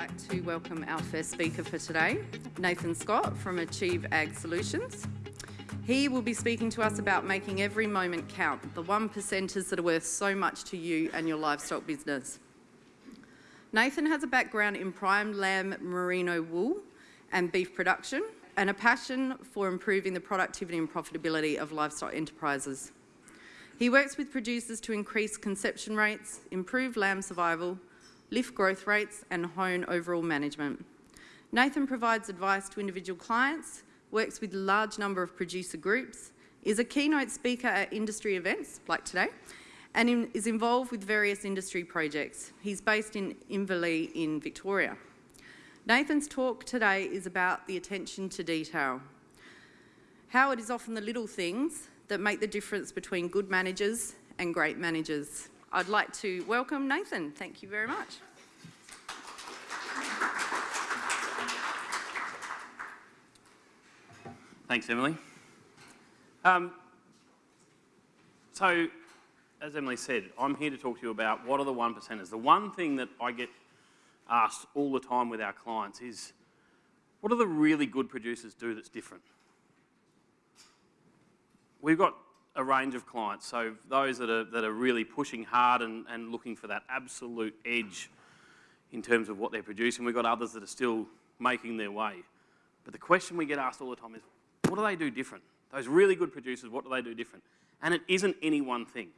like to welcome our first speaker for today, Nathan Scott from Achieve Ag Solutions. He will be speaking to us about making every moment count, the one percenters that are worth so much to you and your livestock business. Nathan has a background in prime lamb merino wool and beef production and a passion for improving the productivity and profitability of livestock enterprises. He works with producers to increase conception rates, improve lamb survival, lift growth rates and hone overall management. Nathan provides advice to individual clients, works with a large number of producer groups, is a keynote speaker at industry events like today, and in, is involved with various industry projects. He's based in Inverleigh in Victoria. Nathan's talk today is about the attention to detail. How it is often the little things that make the difference between good managers and great managers. I'd like to welcome Nathan. Thank you very much. Thanks, Emily. Um, so, as Emily said, I'm here to talk to you about what are the one percenters. The one thing that I get asked all the time with our clients is, what do the really good producers do that's different? We've got a range of clients. So those that are, that are really pushing hard and, and looking for that absolute edge in terms of what they're producing. We've got others that are still making their way. But the question we get asked all the time is, what do they do different? Those really good producers, what do they do different? And it isn't any one thing.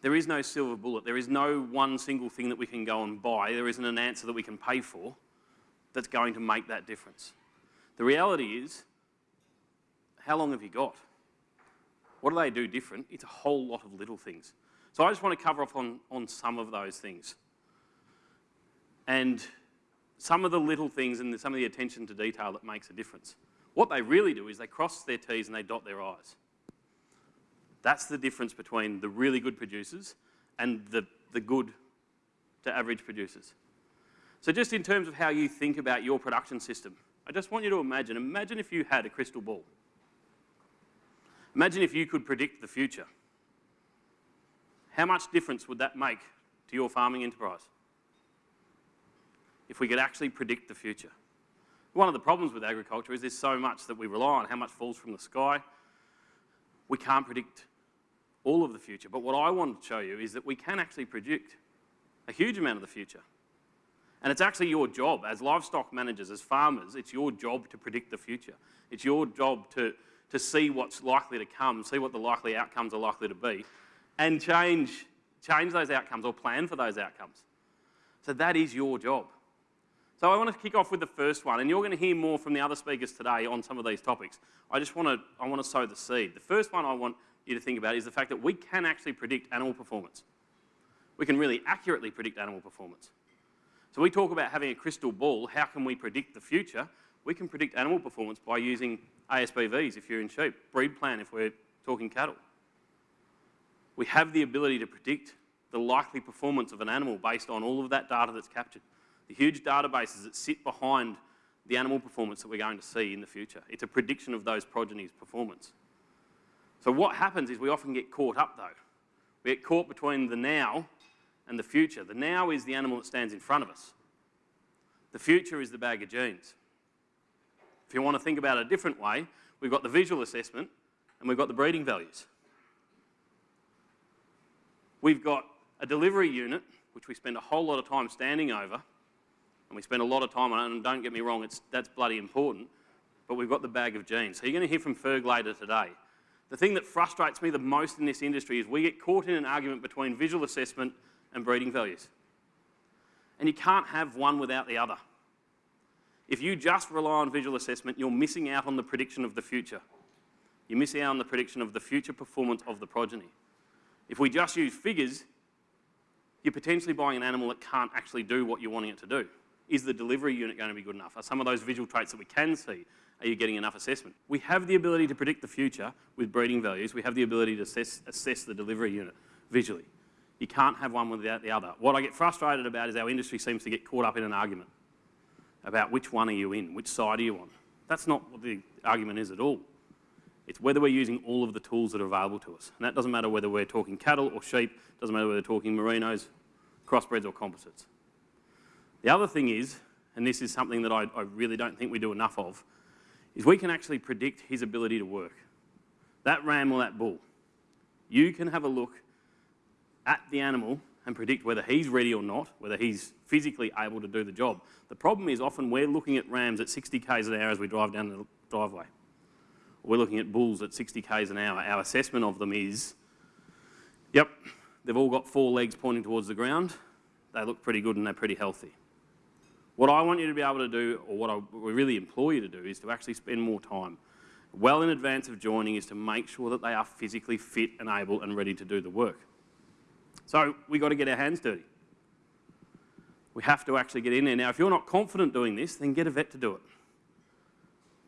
There is no silver bullet. There is no one single thing that we can go and buy. There isn't an answer that we can pay for that's going to make that difference. The reality is, how long have you got? What do they do different? It's a whole lot of little things. So I just want to cover off on, on some of those things. And some of the little things and some of the attention to detail that makes a difference. What they really do is they cross their T's and they dot their I's. That's the difference between the really good producers and the, the good to average producers. So just in terms of how you think about your production system, I just want you to imagine, imagine if you had a crystal ball. Imagine if you could predict the future. How much difference would that make to your farming enterprise? If we could actually predict the future. One of the problems with agriculture is there's so much that we rely on, how much falls from the sky. We can't predict all of the future. But what I want to show you is that we can actually predict a huge amount of the future. And it's actually your job as livestock managers, as farmers, it's your job to predict the future. It's your job to to see what's likely to come, see what the likely outcomes are likely to be, and change, change those outcomes or plan for those outcomes. So that is your job. So I want to kick off with the first one, and you're going to hear more from the other speakers today on some of these topics. I just want to, I want to sow the seed. The first one I want you to think about is the fact that we can actually predict animal performance. We can really accurately predict animal performance. So we talk about having a crystal ball. How can we predict the future? We can predict animal performance by using ASBVs if you're in sheep, breed plan if we're talking cattle. We have the ability to predict the likely performance of an animal based on all of that data that's captured. The huge databases that sit behind the animal performance that we're going to see in the future. It's a prediction of those progeny's performance. So what happens is we often get caught up though. We get caught between the now and the future. The now is the animal that stands in front of us. The future is the bag of genes. If you want to think about it a different way, we've got the visual assessment and we've got the breeding values. We've got a delivery unit, which we spend a whole lot of time standing over, and we spend a lot of time on it, and don't get me wrong, it's, that's bloody important, but we've got the bag of genes. So you're going to hear from Ferg later today. The thing that frustrates me the most in this industry is we get caught in an argument between visual assessment and breeding values. And you can't have one without the other. If you just rely on visual assessment, you're missing out on the prediction of the future. You're missing out on the prediction of the future performance of the progeny. If we just use figures, you're potentially buying an animal that can't actually do what you're wanting it to do. Is the delivery unit going to be good enough? Are some of those visual traits that we can see, are you getting enough assessment? We have the ability to predict the future with breeding values. We have the ability to assess, assess the delivery unit visually. You can't have one without the other. What I get frustrated about is our industry seems to get caught up in an argument about which one are you in, which side are you on. That's not what the argument is at all. It's whether we're using all of the tools that are available to us. And that doesn't matter whether we're talking cattle or sheep, doesn't matter whether we're talking merinos, crossbreds or composites. The other thing is, and this is something that I, I really don't think we do enough of, is we can actually predict his ability to work. That ram or that bull, you can have a look at the animal and predict whether he's ready or not, whether he's physically able to do the job. The problem is often we're looking at rams at 60 k's an hour as we drive down the driveway. We're looking at bulls at 60 k's an hour. Our assessment of them is, yep, they've all got four legs pointing towards the ground. They look pretty good and they're pretty healthy. What I want you to be able to do, or what I really implore you to do, is to actually spend more time well in advance of joining is to make sure that they are physically fit and able and ready to do the work. So we've got to get our hands dirty. We have to actually get in there. Now, if you're not confident doing this, then get a vet to do it.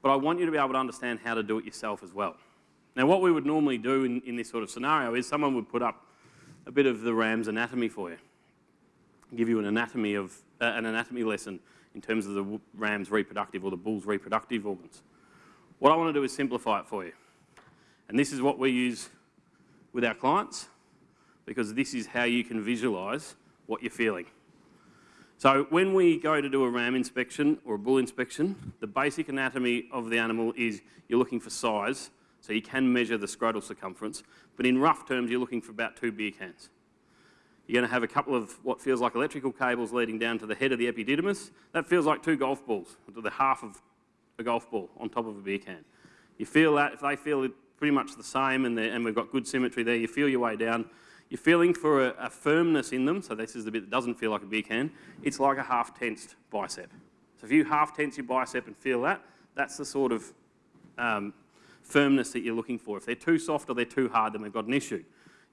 But I want you to be able to understand how to do it yourself as well. Now, what we would normally do in, in this sort of scenario is someone would put up a bit of the ram's anatomy for you, give you an anatomy of uh, an anatomy lesson in terms of the ram's reproductive or the bull's reproductive organs. What I want to do is simplify it for you. And this is what we use with our clients because this is how you can visualise what you're feeling. So when we go to do a ram inspection or a bull inspection, the basic anatomy of the animal is you're looking for size, so you can measure the scrotal circumference, but in rough terms you're looking for about two beer cans. You're going to have a couple of what feels like electrical cables leading down to the head of the epididymis. That feels like two golf balls, to the half of a golf ball on top of a beer can. You feel that, if they feel pretty much the same and, and we've got good symmetry there, you feel your way down. You're feeling for a, a, firmness in them, so this is the bit that doesn't feel like a beer can. It's like a half tensed bicep. So if you half tense your bicep and feel that, that's the sort of um, firmness that you're looking for. If they're too soft or they're too hard, then we've got an issue.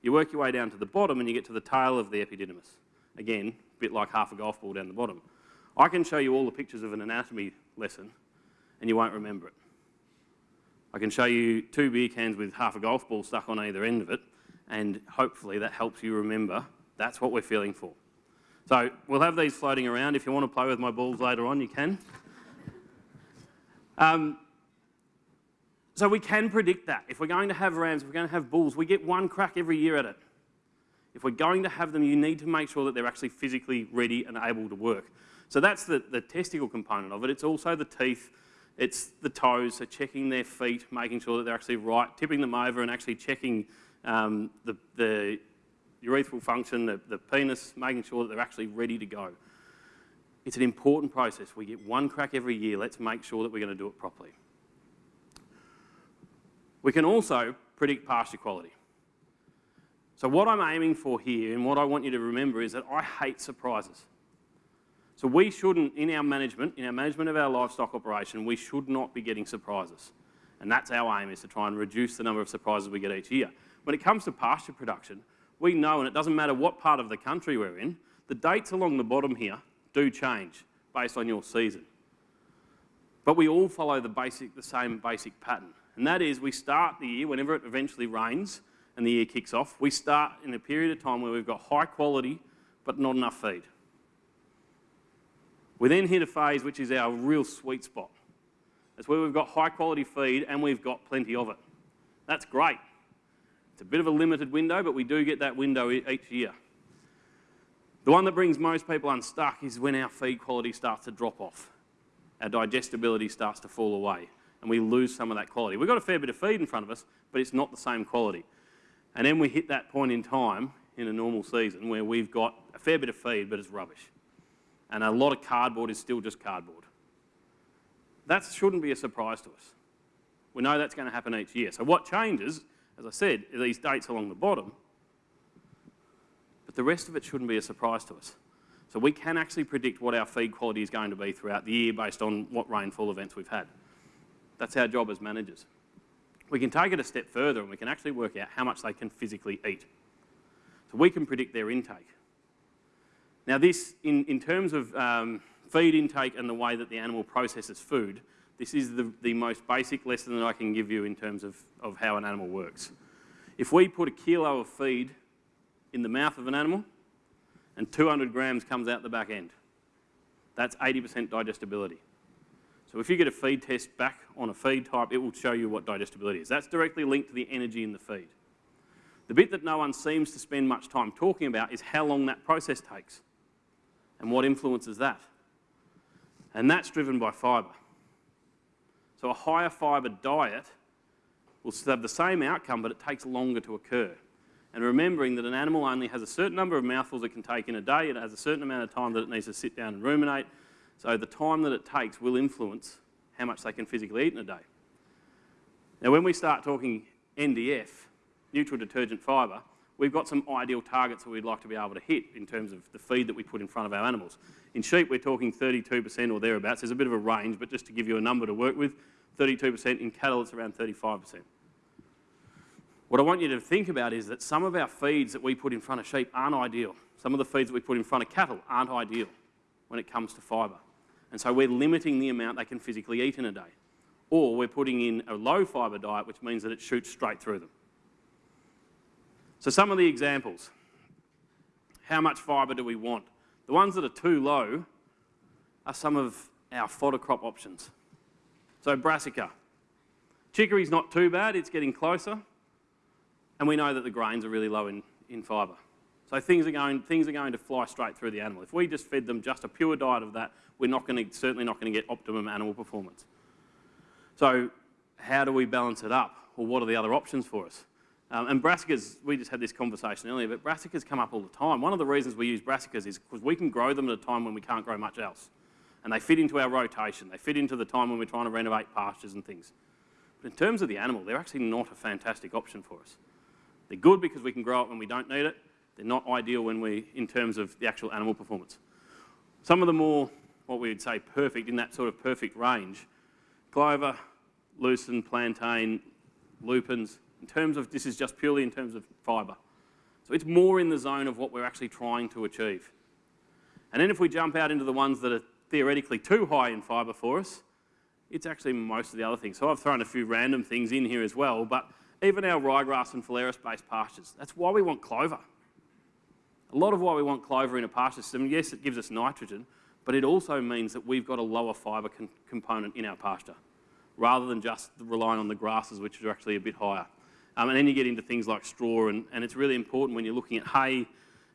You work your way down to the bottom and you get to the tail of the epididymis. Again, a bit like half a golf ball down the bottom. I can show you all the pictures of an anatomy lesson and you won't remember it. I can show you two beer cans with half a golf ball stuck on either end of it and hopefully that helps you remember that's what we're feeling for. So we'll have these floating around. If you want to play with my balls later on, you can. Um, so we can predict that. If we're going to have rams, if we're going to have bulls, we get one crack every year at it. If we're going to have them, you need to make sure that they're actually physically ready and able to work. So that's the, the testicle component of it. It's also the teeth, it's the toes, so checking their feet, making sure that they're actually right, tipping them over and actually checking um, the, the urethral function, the, the penis, making sure that they're actually ready to go. It's an important process. We get one crack every year. Let's make sure that we're going to do it properly. We can also predict pasture quality. So what I'm aiming for here and what I want you to remember is that I hate surprises. So we shouldn't, in our management, in our management of our livestock operation, we should not be getting surprises. And that's our aim, is to try and reduce the number of surprises we get each year. When it comes to pasture production, we know, and it doesn't matter what part of the country we're in, the dates along the bottom here do change based on your season. But we all follow the, basic, the same basic pattern. And that is we start the year, whenever it eventually rains and the year kicks off, we start in a period of time where we've got high quality but not enough feed. We then hit a phase which is our real sweet spot. That's where we've got high quality feed and we've got plenty of it. That's great. It's a bit of a limited window, but we do get that window each year. The one that brings most people unstuck is when our feed quality starts to drop off. Our digestibility starts to fall away and we lose some of that quality. We've got a fair bit of feed in front of us, but it's not the same quality. And then we hit that point in time in a normal season where we've got a fair bit of feed, but it's rubbish. And a lot of cardboard is still just cardboard. That shouldn't be a surprise to us. We know that's going to happen each year. So what changes as I said, are these dates along the bottom, but the rest of it shouldn't be a surprise to us. So we can actually predict what our feed quality is going to be throughout the year based on what rainfall events we've had. That's our job as managers. We can take it a step further and we can actually work out how much they can physically eat. So we can predict their intake. Now this, in, in terms of um, feed intake and the way that the animal processes food, this is the, the most basic lesson that I can give you in terms of, of how an animal works. If we put a kilo of feed in the mouth of an animal and 200 grams comes out the back end, that's 80% digestibility. So if you get a feed test back on a feed type, it will show you what digestibility is. That's directly linked to the energy in the feed. The bit that no one seems to spend much time talking about is how long that process takes. And what influences that? And that's driven by fibre. So a higher fibre diet will have the same outcome, but it takes longer to occur. And remembering that an animal only has a certain number of mouthfuls it can take in a day, it has a certain amount of time that it needs to sit down and ruminate. So the time that it takes will influence how much they can physically eat in a day. Now, when we start talking NDF, neutral detergent fibre, we've got some ideal targets that we'd like to be able to hit in terms of the feed that we put in front of our animals. In sheep, we're talking 32% or thereabouts. There's a bit of a range, but just to give you a number to work with, 32%. In cattle, it's around 35%. What I want you to think about is that some of our feeds that we put in front of sheep aren't ideal. Some of the feeds that we put in front of cattle aren't ideal when it comes to fibre. And so we're limiting the amount they can physically eat in a day. Or we're putting in a low fibre diet, which means that it shoots straight through them. So some of the examples. How much fibre do we want? The ones that are too low are some of our fodder crop options. So brassica. Chicory's not too bad, it's getting closer. And we know that the grains are really low in, in fibre. So things are, going, things are going to fly straight through the animal. If we just fed them just a pure diet of that, we're not going to, certainly not going to get optimum animal performance. So how do we balance it up? Or what are the other options for us? Um, and brassicas, we just had this conversation earlier, but brassicas come up all the time. One of the reasons we use brassicas is because we can grow them at a time when we can't grow much else. And they fit into our rotation. They fit into the time when we're trying to renovate pastures and things. But in terms of the animal, they're actually not a fantastic option for us. They're good because we can grow it when we don't need it. They're not ideal when we, in terms of the actual animal performance. Some of the more, what we would say, perfect, in that sort of perfect range, clover, lucerne, plantain, lupins, in terms of, this is just purely in terms of fibre. So it's more in the zone of what we're actually trying to achieve. And then if we jump out into the ones that are theoretically too high in fibre for us, it's actually most of the other things. So I've thrown a few random things in here as well, but even our ryegrass and phalaris-based pastures, that's why we want clover. A lot of why we want clover in a pasture system, yes, it gives us nitrogen, but it also means that we've got a lower fibre component in our pasture, rather than just relying on the grasses, which are actually a bit higher. Um, and then you get into things like straw, and, and it's really important when you're looking at hay,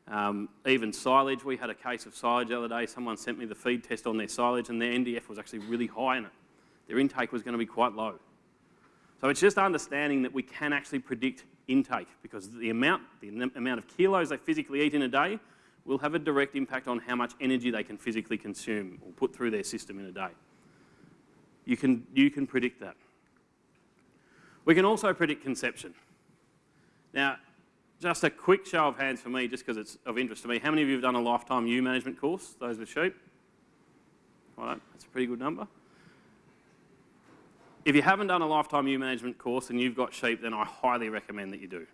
um, even silage. We had a case of silage the other day. Someone sent me the feed test on their silage, and their NDF was actually really high in it. Their intake was going to be quite low. So it's just understanding that we can actually predict intake because the amount, the amount of kilos they physically eat in a day will have a direct impact on how much energy they can physically consume or put through their system in a day. You can, you can predict that. We can also predict conception. Now, just a quick show of hands for me, just because it's of interest to me. How many of you have done a lifetime ewe management course, those with sheep? All right, that's a pretty good number. If you haven't done a lifetime ewe management course and you've got sheep, then I highly recommend that you do.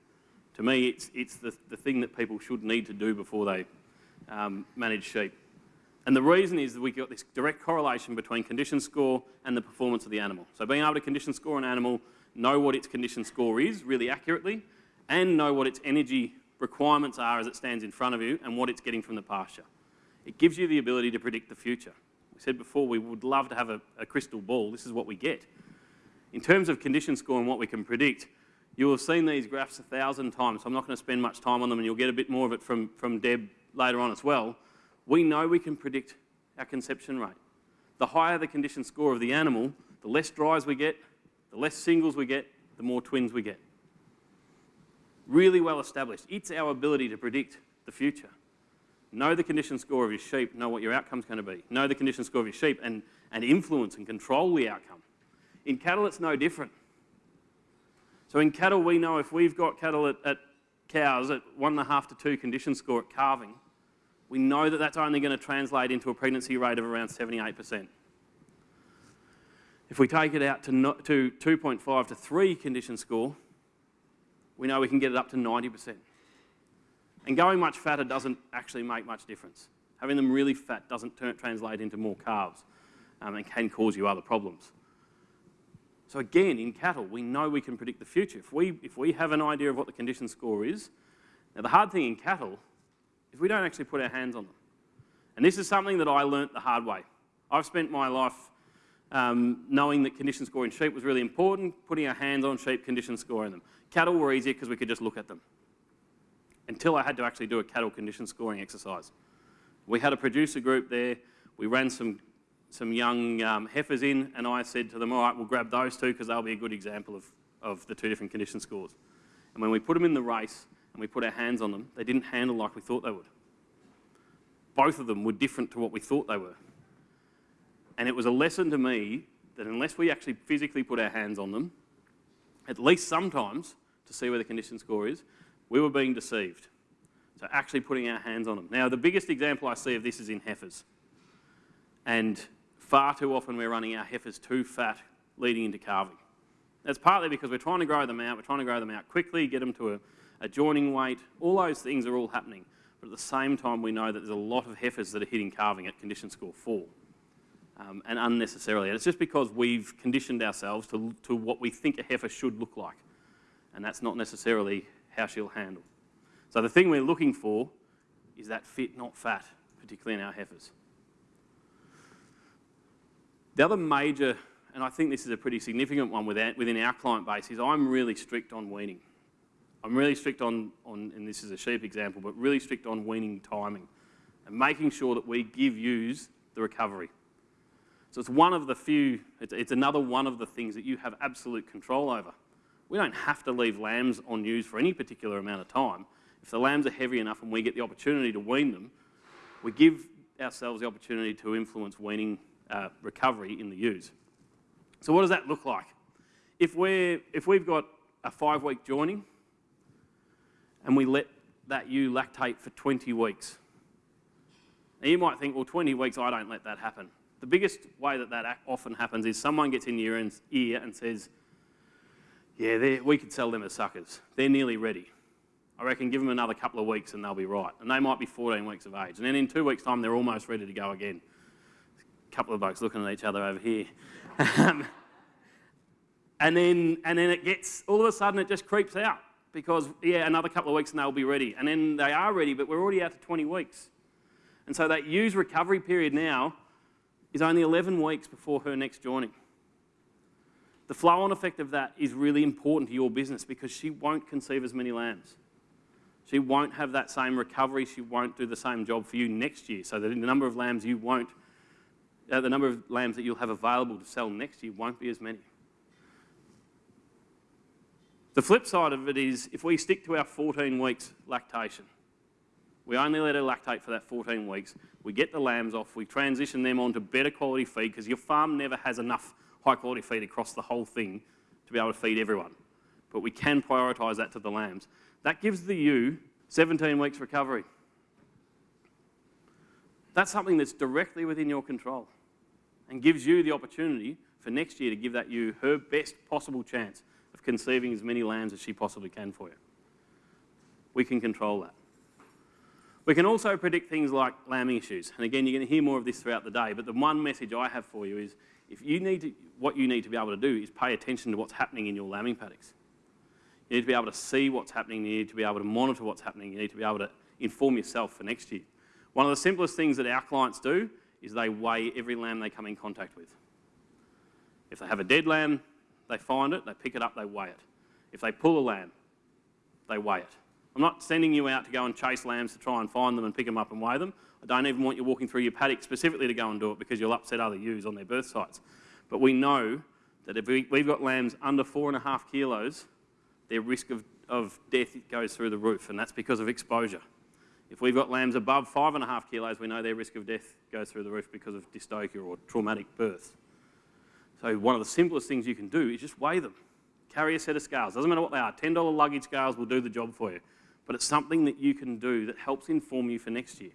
To me, it's, it's the, the thing that people should need to do before they um, manage sheep. And the reason is that we've got this direct correlation between condition score and the performance of the animal. So being able to condition score an animal, know what its condition score is really accurately, and know what its energy requirements are as it stands in front of you and what it's getting from the pasture. It gives you the ability to predict the future. We said before we would love to have a, a crystal ball. This is what we get. In terms of condition score and what we can predict, you will have seen these graphs a thousand times, so I'm not going to spend much time on them and you'll get a bit more of it from, from Deb later on as well. We know we can predict our conception rate. The higher the condition score of the animal, the less dries we get, the less singles we get, the more twins we get. Really well established. It's our ability to predict the future. Know the condition score of your sheep, know what your outcome's going to be. Know the condition score of your sheep and, and influence and control the outcome. In cattle, it's no different. So in cattle, we know if we've got cattle at, at cows at one and a half to two condition score at calving, we know that that's only going to translate into a pregnancy rate of around 78%. If we take it out to, to 2.5 to 3 condition score, we know we can get it up to 90%. And going much fatter doesn't actually make much difference. Having them really fat doesn't translate into more calves um, and can cause you other problems. So again, in cattle, we know we can predict the future. If we, if we have an idea of what the condition score is, now the hard thing in cattle is we don't actually put our hands on them. And this is something that I learnt the hard way. I've spent my life um, knowing that condition score in sheep was really important, putting our hands on sheep, condition scoring them. Cattle were easier because we could just look at them. Until I had to actually do a cattle condition scoring exercise. We had a producer group there. We ran some, some young um, heifers in, and I said to them, all right, we'll grab those two because they'll be a good example of, of the two different condition scores. And when we put them in the race and we put our hands on them, they didn't handle like we thought they would. Both of them were different to what we thought they were. And it was a lesson to me that unless we actually physically put our hands on them, at least sometimes to see where the condition score is, we were being deceived. So actually putting our hands on them. Now, the biggest example I see of this is in heifers. And far too often we're running our heifers too fat leading into calving. That's partly because we're trying to grow them out, we're trying to grow them out quickly, get them to a, joining weight. All those things are all happening. But at the same time, we know that there's a lot of heifers that are hitting calving at condition score four. Um, and unnecessarily. And it's just because we've conditioned ourselves to, to what we think a heifer should look like. And that's not necessarily how she'll handle. So the thing we're looking for is that fit, not fat, particularly in our heifers. The other major, and I think this is a pretty significant one within our client base, is I'm really strict on weaning. I'm really strict on, on, and this is a sheep example, but really strict on weaning timing and making sure that we give ewes the recovery. So it's one of the few, it's, it's another one of the things that you have absolute control over. We don't have to leave lambs on ewes for any particular amount of time. If the lambs are heavy enough and we get the opportunity to wean them, we give ourselves the opportunity to influence weaning uh, recovery in the ewes. So what does that look like? If, we're, if we've got a five-week joining and we let that ewe lactate for 20 weeks, now you might think, well, 20 weeks, I don't let that happen. The biggest way that that often happens is someone gets in your ear and says, yeah, we could sell them as suckers. They're nearly ready. I reckon give them another couple of weeks and they'll be right. And they might be 14 weeks of age. And then in two weeks' time, they're almost ready to go again. Couple of blokes looking at each other over here. Um, and, then, and then it gets, all of a sudden, it just creeps out because, yeah, another couple of weeks and they'll be ready. And then they are ready, but we're already out to 20 weeks. And so that ewes recovery period now is only 11 weeks before her next joining. The flow on effect of that is really important to your business because she won't conceive as many lambs. She won't have that same recovery. She won't do the same job for you next year. So that in the number of lambs you won't, uh, the number of lambs that you'll have available to sell next year won't be as many. The flip side of it is if we stick to our 14 weeks lactation, we only let her lactate for that 14 weeks, we get the lambs off, we transition them onto better quality feed because your farm never has enough high quality feed across the whole thing to be able to feed everyone. But we can prioritise that to the lambs. That gives the ewe 17 weeks recovery. That's something that's directly within your control and gives you the opportunity for next year to give that ewe her best possible chance of conceiving as many lambs as she possibly can for you. We can control that. We can also predict things like lambing issues. And again, you're going to hear more of this throughout the day, but the one message I have for you is if you need to, what you need to be able to do is pay attention to what's happening in your lambing paddocks. You need to be able to see what's happening. You need to be able to monitor what's happening. You need to be able to inform yourself for next year. One of the simplest things that our clients do is they weigh every lamb they come in contact with. If they have a dead lamb, they find it, they pick it up, they weigh it. If they pull a lamb, they weigh it. I'm not sending you out to go and chase lambs to try and find them and pick them up and weigh them. I don't even want you walking through your paddock specifically to go and do it because you'll upset other ewes on their birth sites. But we know that if we, have got lambs under four and a half kilos, their risk of, of death goes through the roof, and that's because of exposure. If we've got lambs above five and a half kilos, we know their risk of death goes through the roof because of dystocia or traumatic birth. So one of the simplest things you can do is just weigh them. Carry a set of scales. Doesn't matter what they are. $10 luggage scales will do the job for you. But it's something that you can do that helps inform you for next year.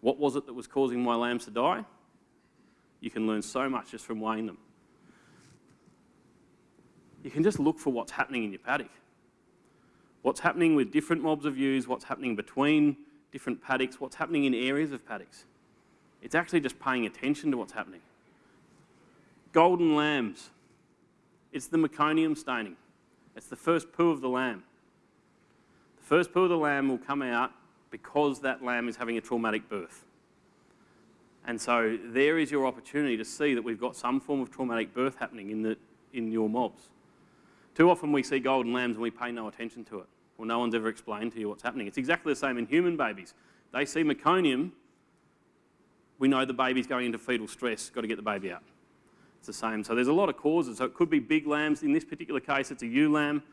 What was it that was causing my lambs to die? You can learn so much just from weighing them you can just look for what's happening in your paddock. What's happening with different mobs of ewes, what's happening between different paddocks, what's happening in areas of paddocks. It's actually just paying attention to what's happening. Golden lambs. It's the meconium staining. It's the first poo of the lamb. The first poo of the lamb will come out because that lamb is having a traumatic birth. And so there is your opportunity to see that we've got some form of traumatic birth happening in, the, in your mobs. Too often we see golden lambs and we pay no attention to it. Well, no one's ever explained to you what's happening. It's exactly the same in human babies. They see meconium we know the baby's going into fetal stress, got to get the baby out. It's the same. So there's a lot of causes. So it could be big lambs. In this particular case, it's a ewe lamb.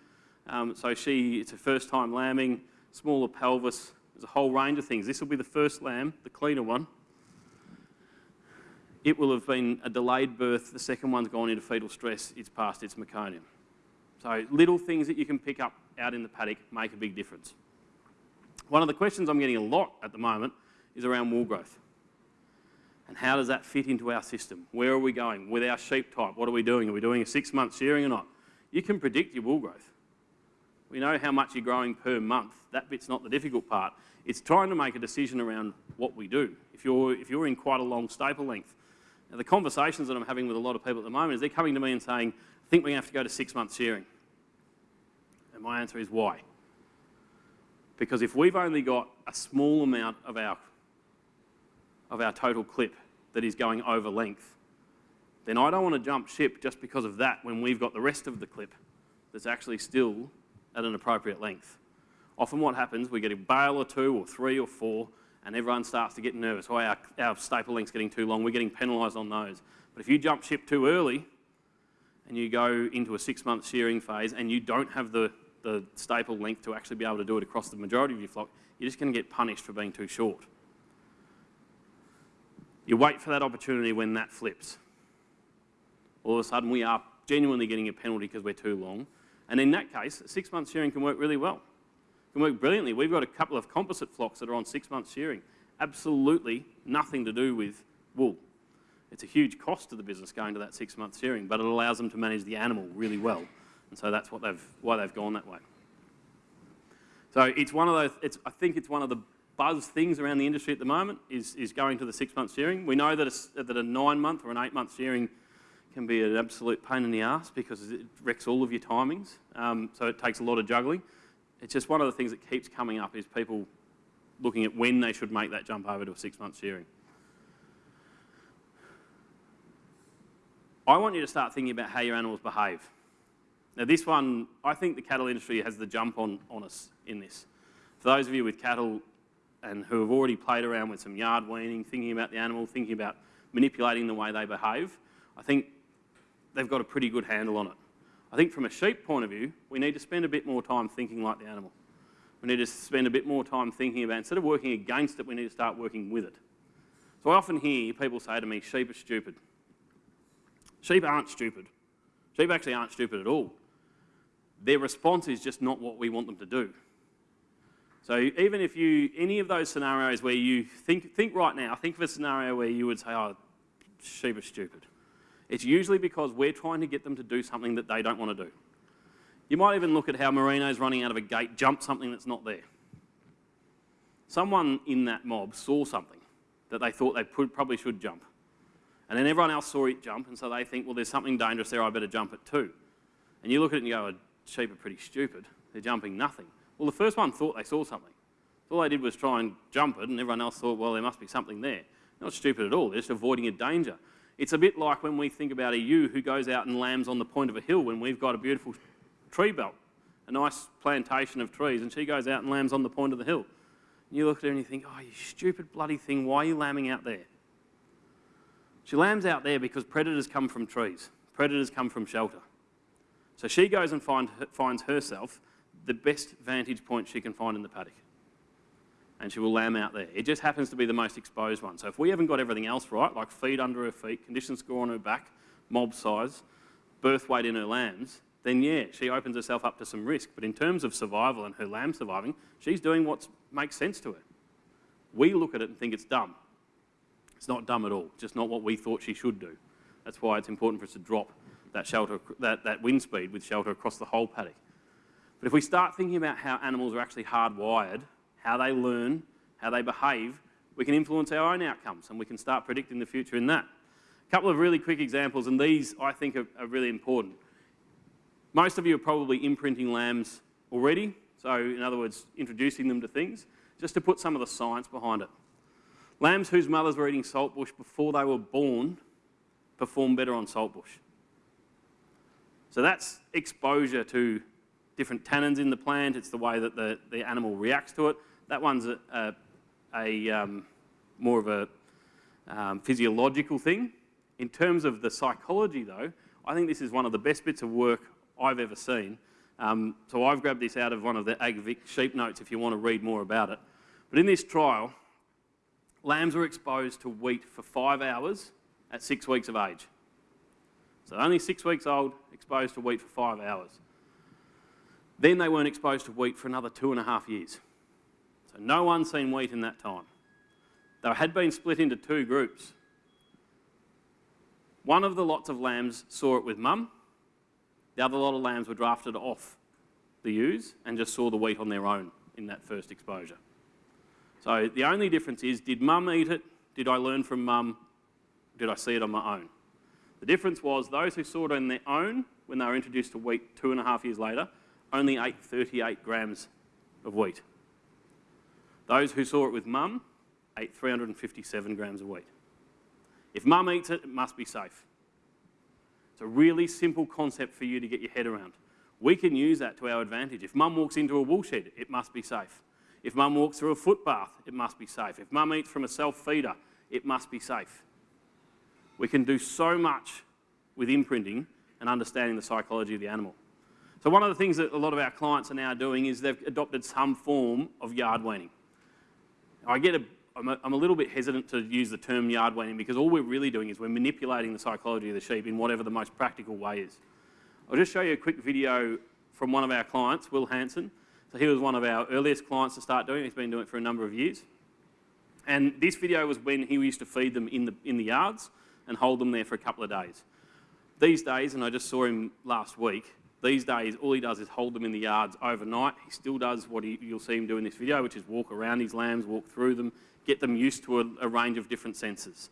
Um, so she, it's her first time lambing, smaller pelvis. There's a whole range of things. This will be the first lamb, the cleaner one. It will have been a delayed birth. The second one's gone into fetal stress. It's past its meconium. So little things that you can pick up out in the paddock make a big difference. One of the questions I'm getting a lot at the moment is around wool growth. And how does that fit into our system? Where are we going? With our sheep type, what are we doing? Are we doing a six month shearing or not? You can predict your wool growth. We know how much you're growing per month. That bit's not the difficult part. It's trying to make a decision around what we do. If you're, if you're in quite a long staple length, now the conversations that I'm having with a lot of people at the moment is they're coming to me and saying, I think we're going to have to go to six months shearing. And my answer is why? Because if we've only got a small amount of our, of our total clip that is going over length, then I don't want to jump ship just because of that when we've got the rest of the clip that's actually still at an appropriate length. Often what happens, we get a bale or two or three or four and everyone starts to get nervous. Oh, our, our staple length's getting too long, we're getting penalised on those. But if you jump ship too early and you go into a six month shearing phase and you don't have the, the staple length to actually be able to do it across the majority of your flock, you're just going to get punished for being too short. You wait for that opportunity when that flips. All of a sudden we are genuinely getting a penalty because we're too long. And in that case, six month shearing can work really well. It can work brilliantly. We've got a couple of composite flocks that are on six month shearing. Absolutely nothing to do with wool. It's a huge cost to the business going to that six month shearing, but it allows them to manage the animal really well. And so that's what they've, why they've gone that way. So it's one of those, it's, I think it's one of the buzz things around the industry at the moment is, is going to the six month shearing. We know that a, that a nine month or an eight month shearing can be an absolute pain in the ass because it wrecks all of your timings. Um, so it takes a lot of juggling. It's just one of the things that keeps coming up is people looking at when they should make that jump over to a six month shearing. I want you to start thinking about how your animals behave. Now this one, I think the cattle industry has the jump on, on us in this. For those of you with cattle and who have already played around with some yard weaning, thinking about the animal, thinking about manipulating the way they behave, I think they've got a pretty good handle on it. I think from a sheep point of view, we need to spend a bit more time thinking like the animal. We need to spend a bit more time thinking about, instead of working against it, we need to start working with it. So I often hear people say to me, sheep are stupid. Sheep aren't stupid. Sheep actually aren't stupid at all. Their response is just not what we want them to do. So even if you, any of those scenarios where you think, think right now, think of a scenario where you would say, oh, sheep are stupid. It's usually because we're trying to get them to do something that they don't want to do. You might even look at how merinos running out of a gate jump something that's not there. Someone in that mob saw something that they thought they probably should jump. And then everyone else saw it jump, and so they think, well, there's something dangerous there, I better jump it too. And you look at it and you go, sheep are pretty stupid. They're jumping nothing. Well, the first one thought they saw something. All they did was try and jump it, and everyone else thought, well, there must be something there. Not stupid at all, they're just avoiding a danger. It's a bit like when we think about a ewe who goes out and lambs on the point of a hill when we've got a beautiful tree belt, a nice plantation of trees, and she goes out and lambs on the point of the hill. And you look at her and you think, oh, you stupid bloody thing, why are you lambing out there? She lambs out there because predators come from trees, predators come from shelter. So she goes and find, finds herself the best vantage point she can find in the paddock and she will lamb out there. It just happens to be the most exposed one. So if we haven't got everything else right, like feed under her feet, condition score on her back, mob size, birth weight in her lambs, then yeah, she opens herself up to some risk. But in terms of survival and her lamb surviving, she's doing what makes sense to her. We look at it and think it's dumb. It's not dumb at all, just not what we thought she should do. That's why it's important for us to drop that, shelter, that, that wind speed with shelter across the whole paddock. But if we start thinking about how animals are actually hardwired how they learn, how they behave, we can influence our own outcomes and we can start predicting the future in that. A couple of really quick examples, and these I think are, are really important. Most of you are probably imprinting lambs already, so in other words, introducing them to things, just to put some of the science behind it. Lambs whose mothers were eating saltbush before they were born perform better on saltbush. So that's exposure to different tannins in the plant, it's the way that the, the animal reacts to it, that one's a, a, a um, more of a, um, physiological thing. In terms of the psychology, though, I think this is one of the best bits of work I've ever seen. Um, so I've grabbed this out of one of the AgVic sheep notes if you want to read more about it. But in this trial, lambs were exposed to wheat for five hours at six weeks of age. So only six weeks old, exposed to wheat for five hours. Then they weren't exposed to wheat for another two and a half years. So no one seen wheat in that time. They had been split into two groups. One of the lots of lambs saw it with mum. The other lot of lambs were drafted off the ewes and just saw the wheat on their own in that first exposure. So the only difference is, did mum eat it? Did I learn from mum? Did I see it on my own? The difference was those who saw it on their own when they were introduced to wheat two and a half years later only ate 38 grams of wheat. Those who saw it with mum ate 357 grams of wheat. If mum eats it, it must be safe. It's a really simple concept for you to get your head around. We can use that to our advantage. If mum walks into a wool shed, it must be safe. If mum walks through a footbath, it must be safe. If mum eats from a self-feeder, it must be safe. We can do so much with imprinting and understanding the psychology of the animal. So one of the things that a lot of our clients are now doing is they've adopted some form of yard weaning. I get a, I'm a, I'm a little bit hesitant to use the term yard weaning because all we're really doing is we're manipulating the psychology of the sheep in whatever the most practical way is. I'll just show you a quick video from one of our clients, Will Hanson. So he was one of our earliest clients to start doing it. He's been doing it for a number of years. And this video was when he used to feed them in the, in the yards and hold them there for a couple of days. These days, and I just saw him last week, these days, all he does is hold them in the yards overnight. He still does what he, you'll see him do in this video, which is walk around his lambs, walk through them, get them used to a, a range of different senses.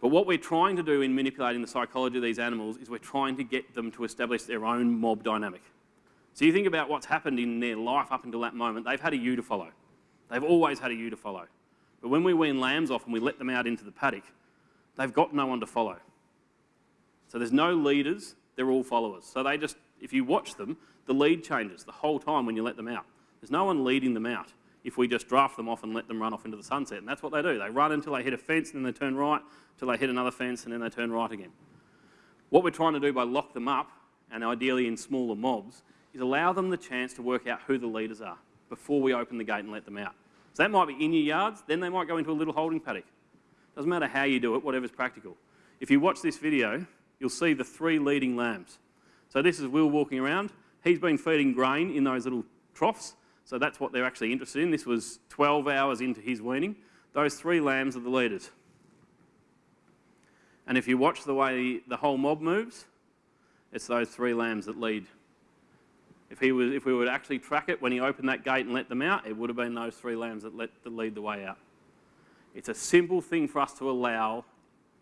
But what we're trying to do in manipulating the psychology of these animals is we're trying to get them to establish their own mob dynamic. So you think about what's happened in their life up until that moment. They've had a ewe to follow. They've always had a ewe to follow. But when we wean lambs off and we let them out into the paddock, they've got no one to follow. So there's no leaders, they're all followers. So they just, if you watch them, the lead changes the whole time when you let them out. There's no one leading them out if we just draft them off and let them run off into the sunset. And that's what they do. They run until they hit a fence and then they turn right, until they hit another fence and then they turn right again. What we're trying to do by lock them up, and ideally in smaller mobs, is allow them the chance to work out who the leaders are before we open the gate and let them out. So that might be in your yards, then they might go into a little holding paddock. Doesn't matter how you do it, whatever's practical. If you watch this video, you'll see the three leading lambs. So this is Will walking around. He's been feeding grain in those little troughs, so that's what they're actually interested in. This was 12 hours into his weaning. Those three lambs are the leaders. And if you watch the way the whole mob moves, it's those three lambs that lead. If, he was, if we would actually track it when he opened that gate and let them out, it would have been those three lambs that, let, that lead the way out. It's a simple thing for us to allow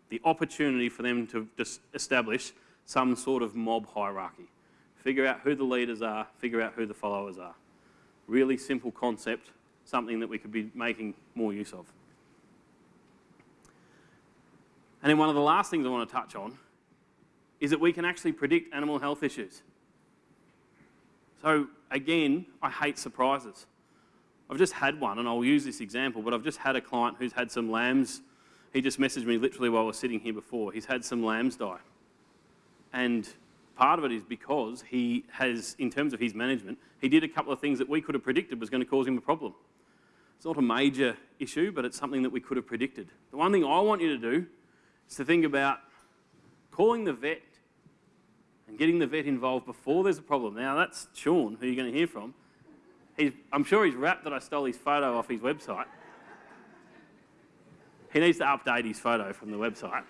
the opportunity for them to just establish some sort of mob hierarchy. Figure out who the leaders are, figure out who the followers are. Really simple concept, something that we could be making more use of. And then one of the last things I want to touch on is that we can actually predict animal health issues. So again, I hate surprises. I've just had one, and I'll use this example, but I've just had a client who's had some lambs. He just messaged me literally while I was sitting here before. He's had some lambs die. And part of it is because he has, in terms of his management, he did a couple of things that we could have predicted was going to cause him a problem. It's not a major issue, but it's something that we could have predicted. The one thing I want you to do is to think about calling the vet and getting the vet involved before there's a problem. Now, that's Sean, who you're going to hear from. He's, I'm sure he's rapt that I stole his photo off his website. He needs to update his photo from the website.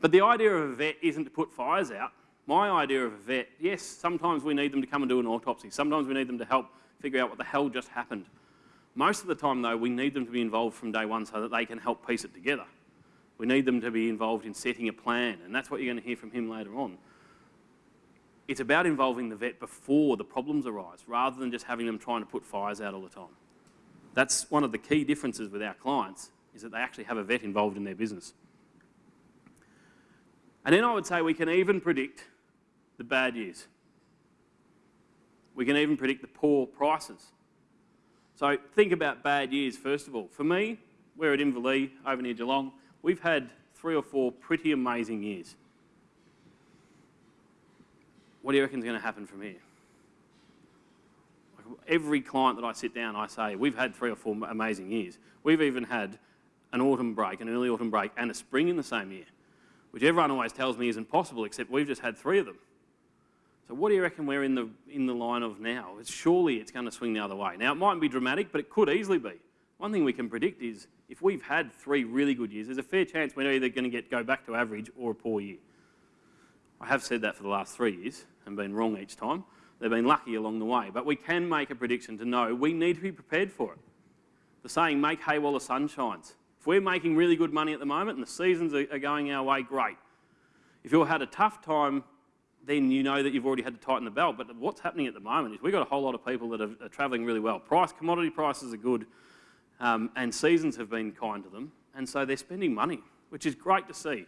But the idea of a vet isn't to put fires out. My idea of a vet, yes, sometimes we need them to come and do an autopsy. Sometimes we need them to help figure out what the hell just happened. Most of the time, though, we need them to be involved from day one so that they can help piece it together. We need them to be involved in setting a plan, and that's what you're going to hear from him later on. It's about involving the vet before the problems arise, rather than just having them trying to put fires out all the time. That's one of the key differences with our clients, is that they actually have a vet involved in their business. And then I would say we can even predict the bad years. We can even predict the poor prices. So think about bad years, first of all. For me, we're at Inverleigh over near Geelong. We've had three or four pretty amazing years. What do you reckon is going to happen from here? Every client that I sit down, I say, we've had three or four amazing years. We've even had an autumn break, an early autumn break, and a spring in the same year, which everyone always tells me isn't possible, except we've just had three of them. So what do you reckon we're in the, in the line of now? It's, surely it's going to swing the other way. Now, it mightn't be dramatic, but it could easily be. One thing we can predict is if we've had three really good years, there's a fair chance we're either going to get go back to average or a poor year. I have said that for the last three years and been wrong each time. They've been lucky along the way, but we can make a prediction to know we need to be prepared for it. The saying, make hay while the sun shines. If we're making really good money at the moment and the seasons are going our way, great. If you've had a tough time then you know that you've already had to tighten the belt. But what's happening at the moment is we've got a whole lot of people that are, are travelling really well. Price, commodity prices are good, um, and seasons have been kind to them, and so they're spending money, which is great to see,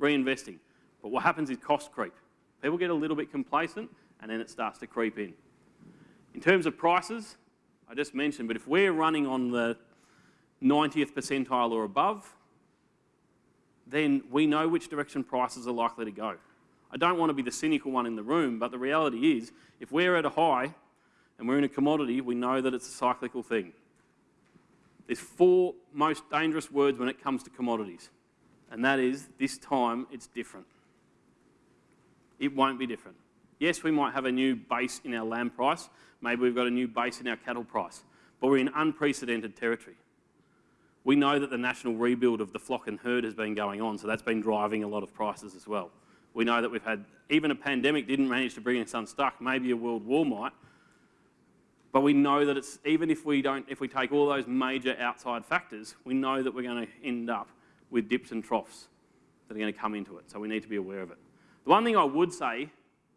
reinvesting. But what happens is cost creep. People get a little bit complacent, and then it starts to creep in. In terms of prices, I just mentioned, but if we're running on the 90th percentile or above, then we know which direction prices are likely to go. I don't want to be the cynical one in the room, but the reality is, if we're at a high and we're in a commodity, we know that it's a cyclical thing. There's four most dangerous words when it comes to commodities, and that is, this time it's different. It won't be different. Yes, we might have a new base in our lamb price, maybe we've got a new base in our cattle price, but we're in unprecedented territory. We know that the national rebuild of the flock and herd has been going on, so that's been driving a lot of prices as well. We know that we've had, even a pandemic didn't manage to bring us unstuck, maybe a world war might. But we know that it's, even if we don't, if we take all those major outside factors, we know that we're going to end up with dips and troughs that are going to come into it. So we need to be aware of it. The one thing I would say,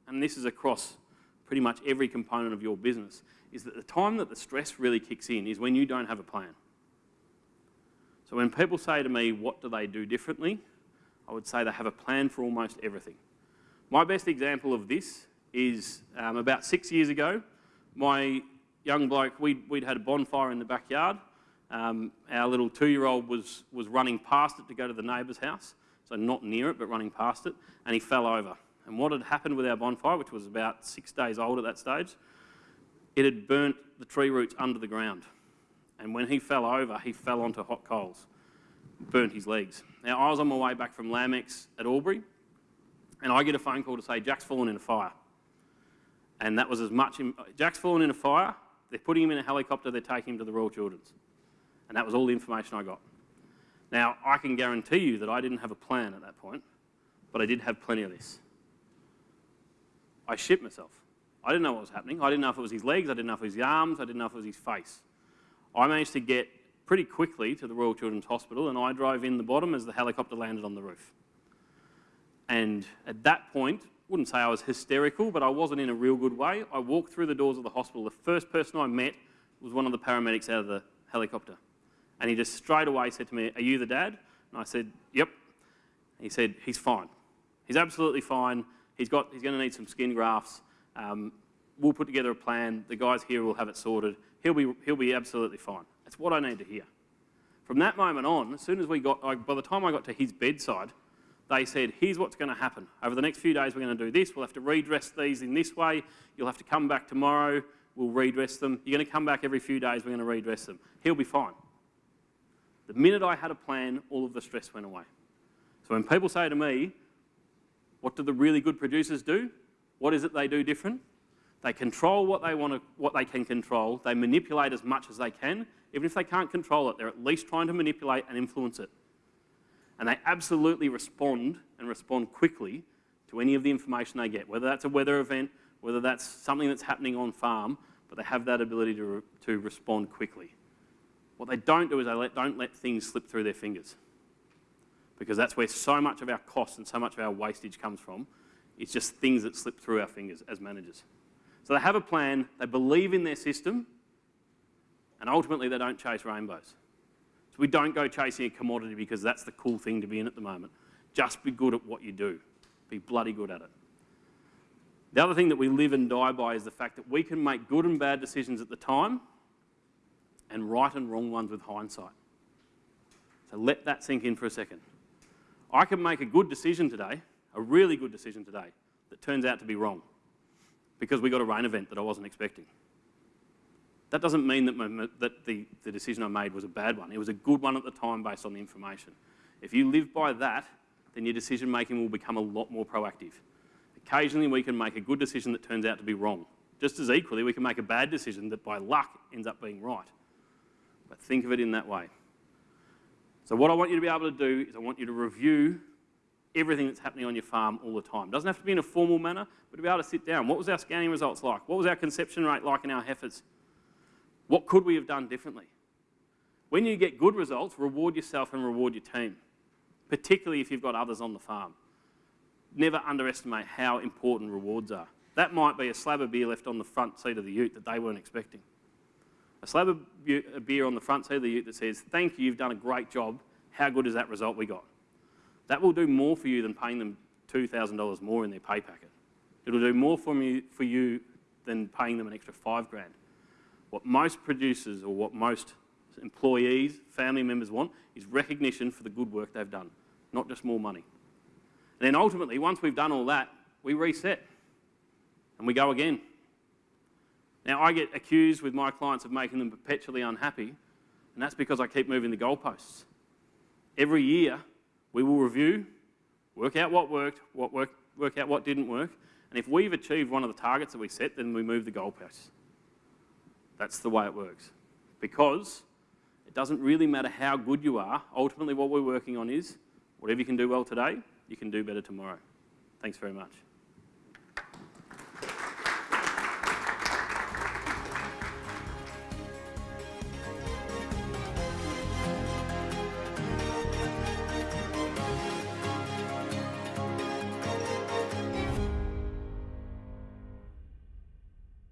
and this is across pretty much every component of your business, is that the time that the stress really kicks in is when you don't have a plan. So when people say to me, what do they do differently? I would say they have a plan for almost everything. My best example of this is um, about six years ago, my young bloke, we'd, we'd had a bonfire in the backyard. Um, our little two-year-old was, was running past it to go to the neighbour's house, so not near it, but running past it, and he fell over. And what had happened with our bonfire, which was about six days old at that stage, it had burnt the tree roots under the ground. And when he fell over, he fell onto hot coals burnt his legs. Now, I was on my way back from LambEx at Albury, and I get a phone call to say Jack's fallen in a fire. And that was as much, Jack's fallen in a fire, they're putting him in a helicopter, they're taking him to the Royal Children's. And that was all the information I got. Now, I can guarantee you that I didn't have a plan at that point, but I did have plenty of this. I shit myself. I didn't know what was happening. I didn't know if it was his legs, I didn't know if it was his arms, I didn't know if it was his face. I managed to get pretty quickly to the Royal Children's Hospital and I drove in the bottom as the helicopter landed on the roof. And at that point, wouldn't say I was hysterical, but I wasn't in a real good way. I walked through the doors of the hospital. The first person I met was one of the paramedics out of the helicopter. And he just straight away said to me, Are you the dad? And I said, Yep. And he said, He's fine. He's absolutely fine. He's, got, he's going to need some skin grafts. Um, we'll put together a plan. The guys here will have it sorted. He'll be, he'll be absolutely fine. That's what I need to hear. From that moment on, as soon as we got, by the time I got to his bedside, they said, here's what's going to happen. Over the next few days, we're going to do this. We'll have to redress these in this way. You'll have to come back tomorrow. We'll redress them. You're going to come back every few days. We're going to redress them. He'll be fine. The minute I had a plan, all of the stress went away. So when people say to me, what do the really good producers do? What is it they do different? They control what they, want to, what they can control. They manipulate as much as they can. Even if they can't control it, they're at least trying to manipulate and influence it. And they absolutely respond and respond quickly to any of the information they get, whether that's a weather event, whether that's something that's happening on farm, but they have that ability to, re to respond quickly. What they don't do is they let, don't let things slip through their fingers because that's where so much of our costs and so much of our wastage comes from. It's just things that slip through our fingers as managers. So they have a plan, they believe in their system, and ultimately they don't chase rainbows. So we don't go chasing a commodity because that's the cool thing to be in at the moment. Just be good at what you do. Be bloody good at it. The other thing that we live and die by is the fact that we can make good and bad decisions at the time and right and wrong ones with hindsight. So let that sink in for a second. I can make a good decision today, a really good decision today, that turns out to be wrong because we got a rain event that I wasn't expecting. That doesn't mean that, my, that the, the decision I made was a bad one. It was a good one at the time based on the information. If you live by that, then your decision making will become a lot more proactive. Occasionally, we can make a good decision that turns out to be wrong. Just as equally, we can make a bad decision that by luck ends up being right. But think of it in that way. So, what I want you to be able to do is I want you to review everything that's happening on your farm all the time. Doesn't have to be in a formal manner, but to be able to sit down. What was our scanning results like? What was our conception rate like in our heifers? What could we have done differently? When you get good results, reward yourself and reward your team, particularly if you've got others on the farm. Never underestimate how important rewards are. That might be a slab of beer left on the front seat of the ute that they weren't expecting. A slab of beer on the front seat of the ute that says, Thank you, you've done a great job. How good is that result we got? That will do more for you than paying them $2,000 more in their pay packet. It'll do more for, me, for you than paying them an extra five grand. What most producers or what most employees, family members want is recognition for the good work they've done, not just more money. And then ultimately, once we've done all that, we reset and we go again. Now, I get accused with my clients of making them perpetually unhappy, and that's because I keep moving the goalposts. Every year, we will review, work out what worked, what worked, work out what didn't work, and if we've achieved one of the targets that we set, then we move the goalposts. That's the way it works. Because it doesn't really matter how good you are. Ultimately, what we're working on is whatever you can do well today, you can do better tomorrow. Thanks very much.